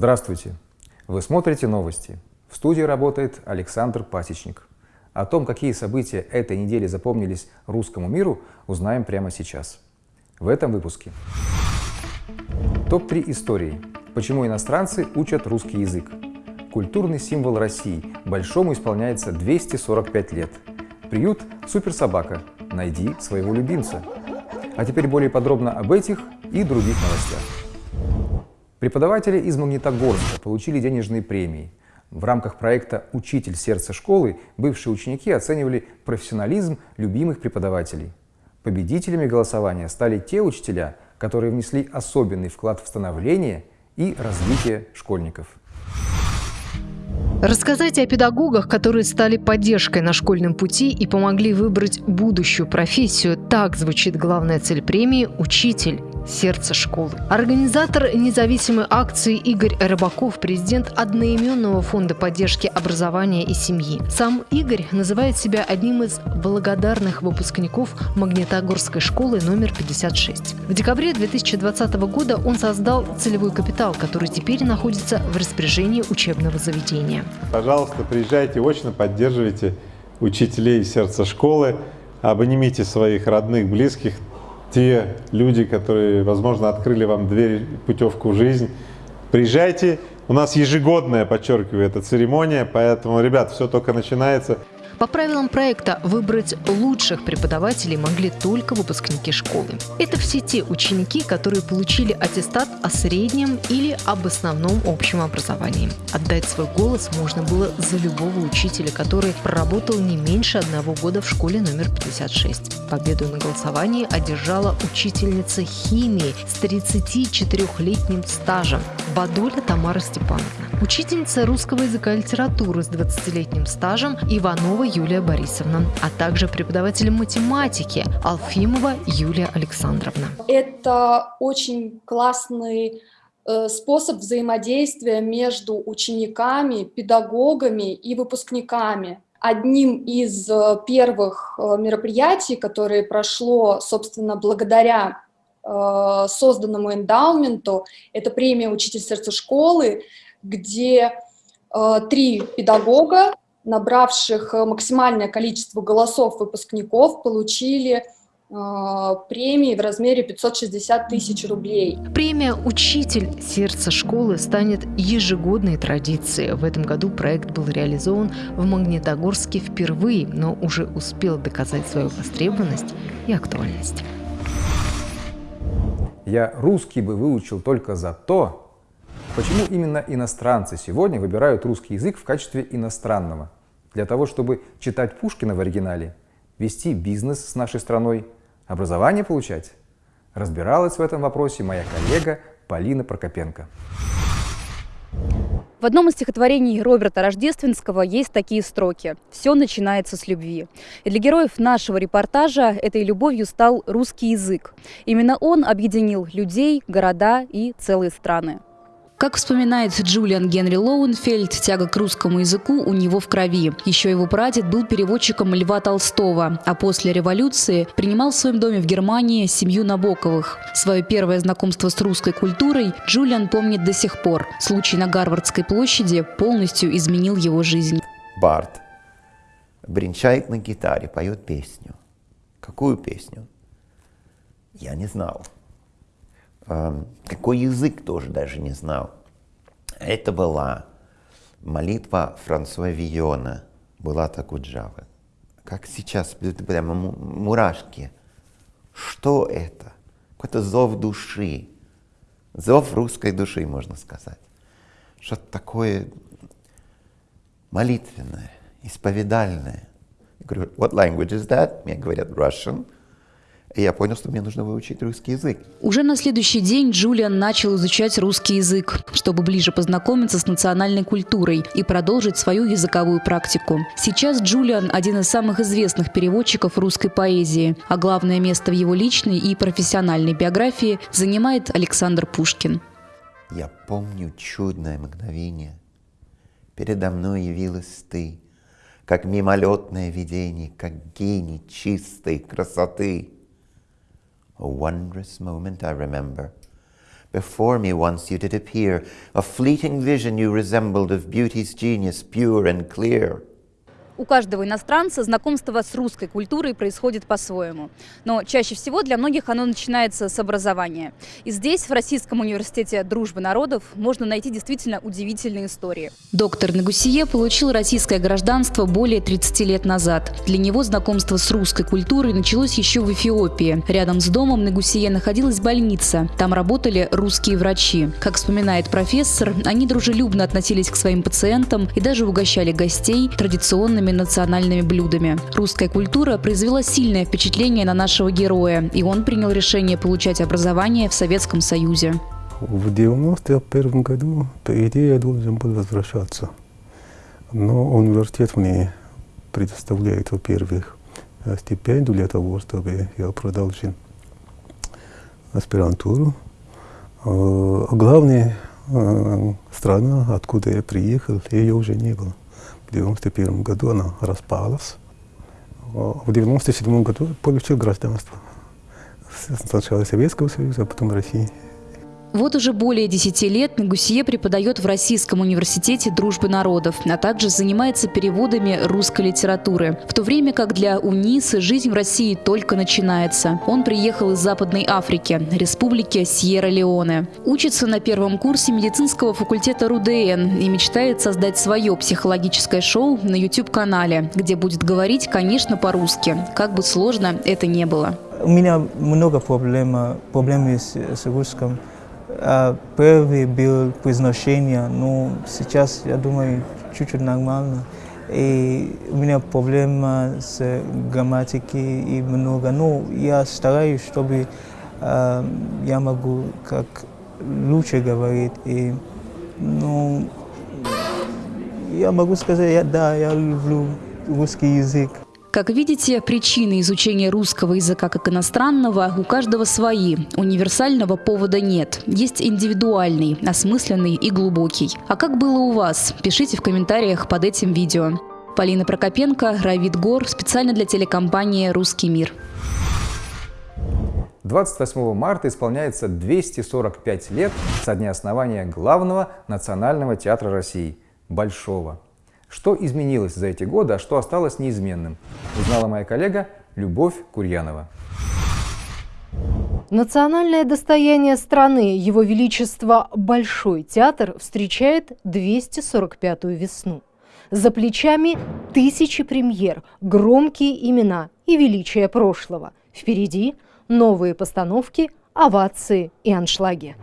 Здравствуйте! Вы смотрите новости. В студии работает Александр Пасечник. О том, какие события этой недели запомнились русскому миру, узнаем прямо сейчас. В этом выпуске. Топ-3 истории. Почему иностранцы учат русский язык? Культурный символ России. Большому исполняется 245 лет. Приют «Суперсобака». Найди своего любимца. А теперь более подробно об этих и других новостях. Преподаватели из Магнитогорска получили денежные премии. В рамках проекта «Учитель сердца школы» бывшие ученики оценивали профессионализм любимых преподавателей. Победителями голосования стали те учителя, которые внесли особенный вклад в становление и развитие школьников. Рассказать о педагогах, которые стали поддержкой на школьном пути и помогли выбрать будущую профессию. Так звучит главная цель премии «Учитель» сердце школы. Организатор независимой акции Игорь Рыбаков, президент одноименного фонда поддержки образования и семьи. Сам Игорь называет себя одним из благодарных выпускников Магнитогорской школы номер 56. В декабре 2020 года он создал целевой капитал, который теперь находится в распоряжении учебного заведения. Пожалуйста, приезжайте очно, поддерживайте учителей сердца школы, обнимите своих родных, близких, те люди, которые, возможно, открыли вам дверь, путевку в жизнь. Приезжайте, у нас ежегодная, подчеркиваю, эта церемония, поэтому, ребят, все только начинается. По правилам проекта выбрать лучших преподавателей могли только выпускники школы. Это все те ученики, которые получили аттестат о среднем или об основном общем образовании. Отдать свой голос можно было за любого учителя, который проработал не меньше одного года в школе номер 56. Победу на голосовании одержала учительница химии с 34-летним стажем Бадуля Тамара Степановна. Учительница русского языка и литературы с 20-летним стажем Иванова Юлия Борисовна, а также преподаватель математики Алфимова Юлия Александровна. Это очень классный э, способ взаимодействия между учениками, педагогами и выпускниками. Одним из э, первых э, мероприятий, которое прошло, собственно, благодаря созданному эндаументу, это премия «Учитель сердца школы», где три педагога набравших э, максимальное количество голосов выпускников, получили э, премии в размере 560 тысяч рублей. Премия «Учитель сердца школы» станет ежегодной традицией. В этом году проект был реализован в Магнитогорске впервые, но уже успел доказать свою востребованность и актуальность. Я русский бы выучил только за то, Почему именно иностранцы сегодня выбирают русский язык в качестве иностранного? Для того, чтобы читать Пушкина в оригинале, вести бизнес с нашей страной, образование получать? Разбиралась в этом вопросе моя коллега Полина Прокопенко. В одном из стихотворений Роберта Рождественского есть такие строки «Все начинается с любви». И для героев нашего репортажа этой любовью стал русский язык. Именно он объединил людей, города и целые страны. Как вспоминает Джулиан Генри Лоуэнфельд, тяга к русскому языку у него в крови. Еще его прадед был переводчиком Льва Толстого, а после революции принимал в своем доме в Германии семью Набоковых. Свое первое знакомство с русской культурой Джулиан помнит до сих пор. Случай на Гарвардской площади полностью изменил его жизнь. Барт бренчает на гитаре, поет песню. Какую песню? Я не знал какой язык тоже даже не знал. Это была молитва Франсуа Виона, была Джавы. Как сейчас, прямо мурашки. Что это? Какой-то зов души. Зов русской души, можно сказать. Что-то такое молитвенное, исповедальное. Я говорю, what language is that? Мне говорят, Russian. И я понял, что мне нужно выучить русский язык. Уже на следующий день Джулиан начал изучать русский язык, чтобы ближе познакомиться с национальной культурой и продолжить свою языковую практику. Сейчас Джулиан – один из самых известных переводчиков русской поэзии, а главное место в его личной и профессиональной биографии занимает Александр Пушкин. Я помню чудное мгновение. Передо мной явилась ты, как мимолетное видение, как гений чистой красоты – a wondrous moment I remember. Before me once you did appear, a fleeting vision you resembled of beauty's genius, pure and clear. У каждого иностранца знакомство с русской культурой происходит по-своему. Но чаще всего для многих оно начинается с образования. И здесь, в Российском университете дружбы народов, можно найти действительно удивительные истории. Доктор Нагусие получил российское гражданство более 30 лет назад. Для него знакомство с русской культурой началось еще в Эфиопии. Рядом с домом Нагусие находилась больница. Там работали русские врачи. Как вспоминает профессор, они дружелюбно относились к своим пациентам и даже угощали гостей традиционными национальными блюдами. Русская культура произвела сильное впечатление на нашего героя, и он принял решение получать образование в Советском Союзе. В 91 году, по идее, я должен был возвращаться. Но университет мне предоставляет, во-первых, стипендию для того, чтобы я продолжил аспирантуру. А главная э, страна, откуда я приехал, ее уже не было. В 91 году она распалась. В 97 году получил гражданство. Сначала Советского Союза, а потом России. Вот уже более 10 лет Нагусье преподает в Российском университете дружбы народов, а также занимается переводами русской литературы. В то время как для Унисы жизнь в России только начинается. Он приехал из Западной Африки, республики Сьерра-Леоне. Учится на первом курсе медицинского факультета РУДН и мечтает создать свое психологическое шоу на YouTube-канале, где будет говорить, конечно, по-русски, как бы сложно это не было. У меня много проблем, проблем с, с русским. А первый был произношение, но сейчас, я думаю, чуть-чуть нормально. И у меня проблема с грамматикой и много. Но я стараюсь, чтобы э, я могу как лучше говорить. И, ну, я могу сказать, я, да, я люблю русский язык. Как видите, причины изучения русского языка как иностранного у каждого свои. Универсального повода нет. Есть индивидуальный, осмысленный и глубокий. А как было у вас? Пишите в комментариях под этим видео. Полина Прокопенко, Равид Гор, специально для телекомпании «Русский мир». 28 марта исполняется 245 лет со дня основания главного национального театра России – Большого. Что изменилось за эти годы, а что осталось неизменным, узнала моя коллега Любовь Курьянова. Национальное достояние страны, Его Величество Большой театр встречает 245-ю весну. За плечами тысячи премьер, громкие имена и величие прошлого. Впереди новые постановки, овации и аншлаги.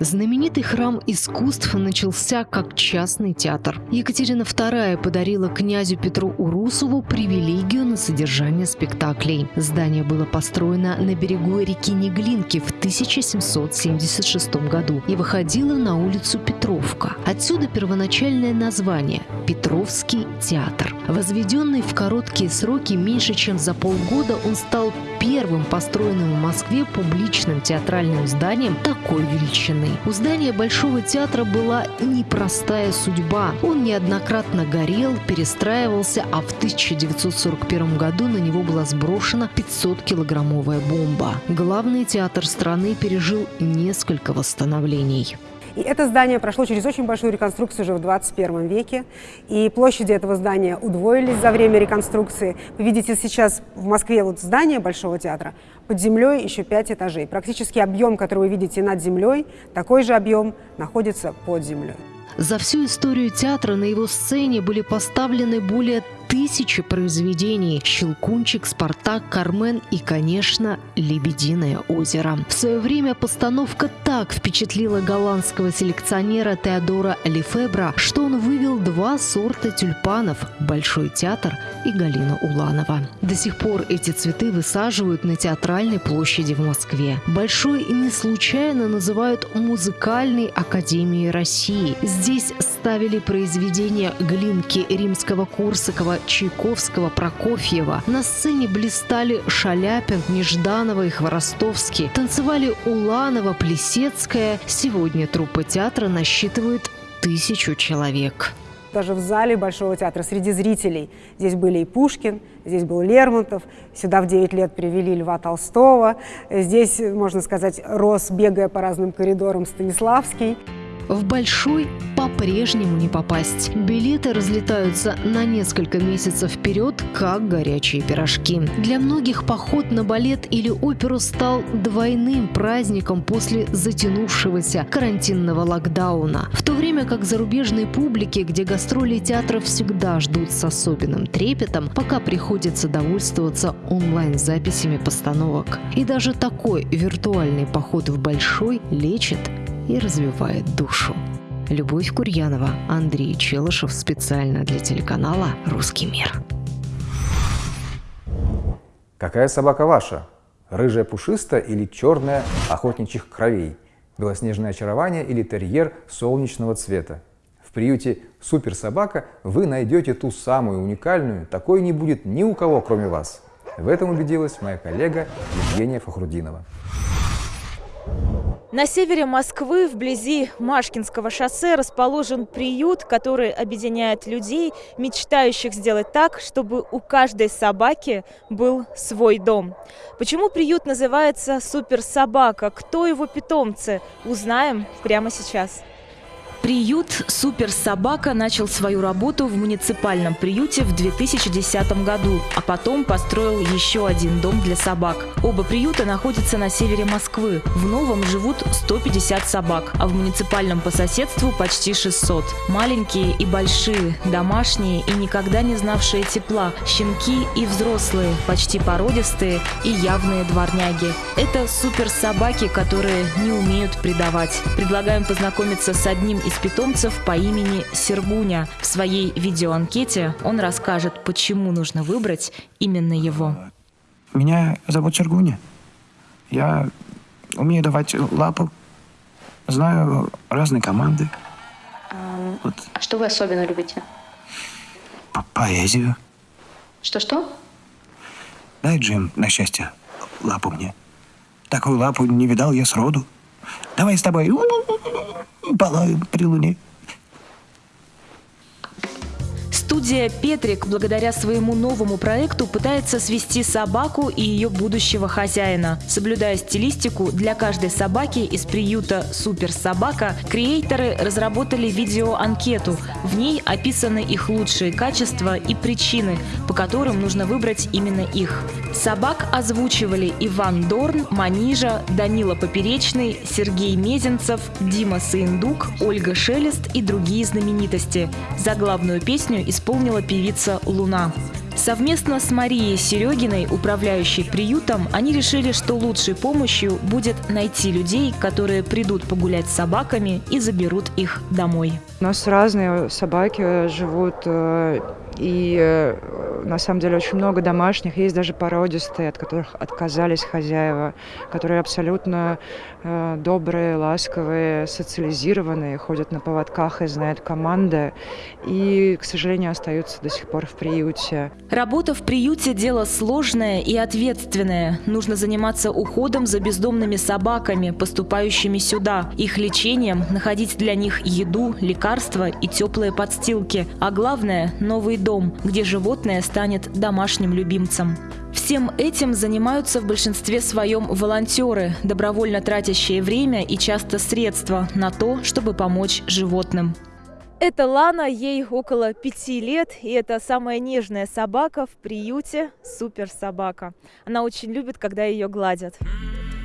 Знаменитый храм искусств начался как частный театр. Екатерина II подарила князю Петру Урусову привилегию на содержание спектаклей. Здание было построено на берегу реки Неглинки в 1776 году и выходило на улицу Петровка. Отсюда первоначальное название – Петровский театр. Возведенный в короткие сроки меньше чем за полгода, он стал первым построенным в Москве публичным театральным зданием такой величины. У здания Большого театра была непростая судьба. Он неоднократно горел, перестраивался, а в 1941 году на него была сброшена 500-килограммовая бомба. Главный театр страны пережил несколько восстановлений. И это здание прошло через очень большую реконструкцию уже в 21 веке. И площади этого здания удвоились за время реконструкции. Вы видите сейчас в Москве вот здание Большого театра, под землей еще пять этажей. Практически объем, который вы видите над землей, такой же объем находится под землей. За всю историю театра на его сцене были поставлены более тысячи произведений «Щелкунчик», «Спартак», «Кармен» и, конечно, «Лебединое озеро». В свое время постановка так впечатлила голландского селекционера Теодора Лефебра, что он вывел два сорта тюльпанов – «Большой театр» и «Галина Уланова». До сих пор эти цветы высаживают на театральной площади в Москве. «Большой» не случайно называют музыкальной академией России. Здесь ставили произведения Глинки, Римского-Корсакова, Чайковского, Прокофьева. На сцене блистали Шаляпин, Нежданова и Хворостовский. Танцевали Уланова, Плесецкая. Сегодня труппа театра насчитывает тысячу человек. даже в зале Большого театра среди зрителей. Здесь были и Пушкин, здесь был Лермонтов, сюда в 9 лет привели Льва Толстого, здесь, можно сказать, рос, бегая по разным коридорам Станиславский. В Большой по-прежнему не попасть. Билеты разлетаются на несколько месяцев вперед, как горячие пирожки. Для многих поход на балет или оперу стал двойным праздником после затянувшегося карантинного локдауна. В то время как зарубежной публике, где гастроли театров всегда ждут с особенным трепетом, пока приходится довольствоваться онлайн-записями постановок. И даже такой виртуальный поход в Большой лечит и развивает душу. Любовь Курьянова, Андрей Челышев специально для телеканала «Русский мир». Какая собака ваша? Рыжая пушистая или черная охотничьих кровей? Белоснежное очарование или терьер солнечного цвета? В приюте «Суперсобака» вы найдете ту самую уникальную, такой не будет ни у кого, кроме вас. В этом убедилась моя коллега Евгения Фахрудинова. На севере Москвы, вблизи Машкинского шоссе, расположен приют, который объединяет людей, мечтающих сделать так, чтобы у каждой собаки был свой дом. Почему приют называется «Суперсобака»? Кто его питомцы? Узнаем прямо сейчас. Приют «Суперсобака» начал свою работу в муниципальном приюте в 2010 году, а потом построил еще один дом для собак. Оба приюта находятся на севере Москвы. В новом живут 150 собак, а в муниципальном по соседству почти 600. Маленькие и большие, домашние и никогда не знавшие тепла, щенки и взрослые, почти породистые и явные дворняги. Это суперсобаки, которые не умеют предавать. Предлагаем познакомиться с одним из из питомцев по имени Сергуня. В своей видеоанкете он расскажет, почему нужно выбрать именно его. Меня зовут Сергуня. Я умею давать лапу, знаю разные команды. А, вот. Что вы особенно любите? По Поэзию. Что-что? Дай, Джим, на счастье, лапу мне. Такую лапу не видал я сроду. Давай с тобой палаем при луне. Студия «Петрик» благодаря своему новому проекту пытается свести собаку и ее будущего хозяина. Соблюдая стилистику, для каждой собаки из приюта «Супер Собака» креаторы разработали видеоанкету. В ней описаны их лучшие качества и причины, по которым нужно выбрать именно их. Собак озвучивали Иван Дорн, Манижа, Данила Поперечный, Сергей Мезенцев, Дима Саиндук, Ольга Шелест и другие знаменитости. За главную песню исполнила певица «Луна». Совместно с Марией Серегиной, управляющей приютом, они решили, что лучшей помощью будет найти людей, которые придут погулять с собаками и заберут их домой. У нас разные собаки живут э, и э, на самом деле очень много домашних, есть даже породистые, от которых отказались хозяева, которые абсолютно э, добрые, ласковые, социализированные, ходят на поводках и знают команды, и, к сожалению, остаются до сих пор в приюте. Работа в приюте – дело сложное и ответственное. Нужно заниматься уходом за бездомными собаками, поступающими сюда, их лечением, находить для них еду, лекарства и теплые подстилки, а главное – новый дом, где животное станет домашним любимцем. Всем этим занимаются в большинстве своем волонтеры, добровольно тратящие время и часто средства на то, чтобы помочь животным. Это Лана, ей около пяти лет, и это самая нежная собака в приюте «Супер собака». Она очень любит, когда ее гладят.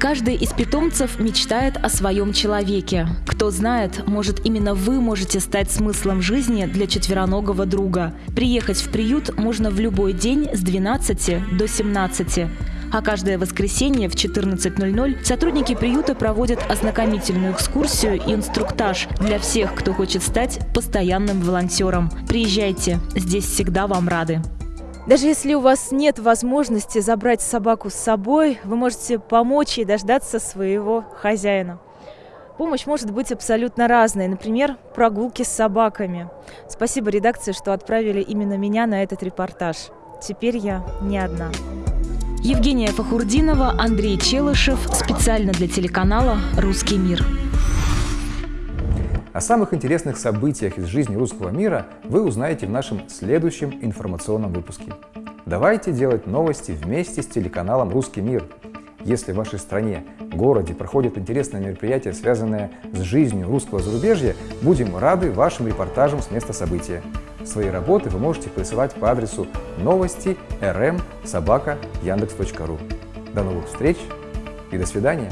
Каждый из питомцев мечтает о своем человеке. Кто знает, может именно вы можете стать смыслом жизни для четвероногого друга. Приехать в приют можно в любой день с 12 до 17. А каждое воскресенье в 14.00 сотрудники приюта проводят ознакомительную экскурсию и инструктаж для всех, кто хочет стать постоянным волонтером. Приезжайте, здесь всегда вам рады. Даже если у вас нет возможности забрать собаку с собой, вы можете помочь ей дождаться своего хозяина. Помощь может быть абсолютно разной. Например, прогулки с собаками. Спасибо редакции, что отправили именно меня на этот репортаж. Теперь я не одна. Евгения Фахурдинова, Андрей Челышев. Специально для телеканала «Русский мир». О самых интересных событиях из жизни русского мира вы узнаете в нашем следующем информационном выпуске. Давайте делать новости вместе с телеканалом «Русский мир». Если в вашей стране, городе проходят интересные мероприятия, связанные с жизнью русского зарубежья, будем рады вашим репортажам с места события. Свои работы вы можете присылать по адресу новости rm собака. До новых встреч и до свидания!